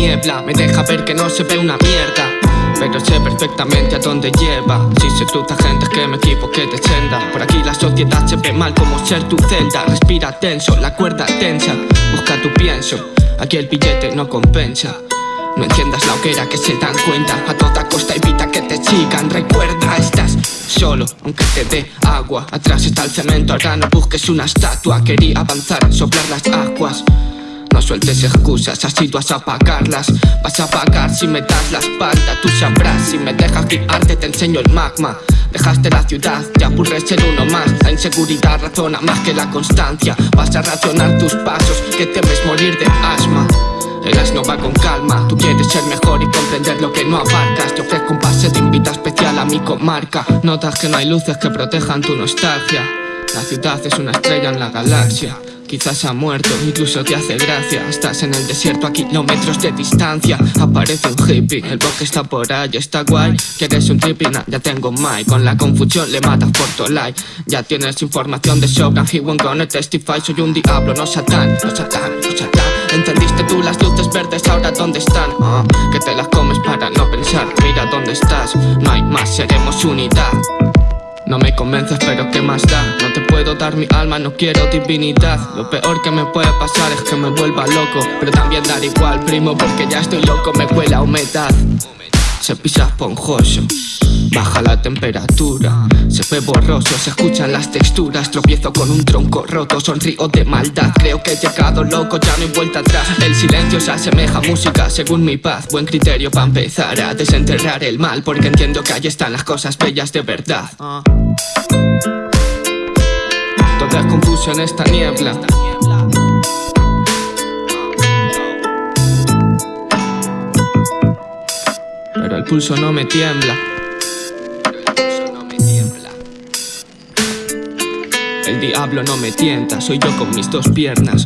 niebla. Me deja ver que no se ve una mierda pero sé perfectamente a dónde lleva. Si se cruza gente que me equivoqué de senda Por aquí la sociedad se ve mal como ser tu celda. Respira tenso, la cuerda tensa. Busca tu pienso, aquí el billete no compensa. No enciendas la hoguera que se dan cuenta. A toda costa evita que te sigan. Recuerda, estás solo aunque te dé agua. Atrás está el cemento, ahora no busques una estatua. Quería avanzar, soplar las aguas sueltes excusas, así tú vas a pagarlas. Vas a pagar si me das la espalda Tú sabrás, si me dejas guiarte te enseño el magma. Dejaste la ciudad, te aburres ser uno más. La inseguridad razona más que la constancia. Vas a racionar tus pasos, que temes morir de asma. El asno va con calma. Tú quieres ser mejor y comprender lo que no abarcas. Te ofrezco un pase de invita especial a mi comarca. Notas que no hay luces que protejan tu nostalgia. La ciudad es una estrella en la galaxia Quizás ha muerto, incluso te hace gracia. Estás en el desierto a kilómetros de distancia. Aparece un hippie, el bosque está por ahí, está guay. ¿Quieres un trippy? ya tengo Mike Con la confusión le matas por tu like. Ya tienes información de sobra He won't gonna testify, soy un diablo, no satán No satán, no satán. Entendiste tú las luces verdes, ahora dónde están ah, Que te las comes para no pensar. Mira dónde estás, no hay más, seremos unidad no me convences pero qué más da No te puedo dar mi alma, no quiero divinidad. Lo peor que me puede pasar es que me vuelva loco Pero también dar igual primo porque ya estoy loco Me cuela humedad Se pisa esponjoso Baja la temperatura, se ve borroso, se escuchan las texturas. Tropiezo con un tronco roto, sonrío de maldad. Creo que he llegado loco, ya no hay vuelta atrás. El silencio se asemeja a música según mi paz. Buen criterio para empezar a desenterrar el mal Porque entiendo que ahí están las cosas bellas de verdad. Todo es confuso en esta niebla Pero el pulso no me tiembla. El diablo no me tienta, soy yo con mis dos piernas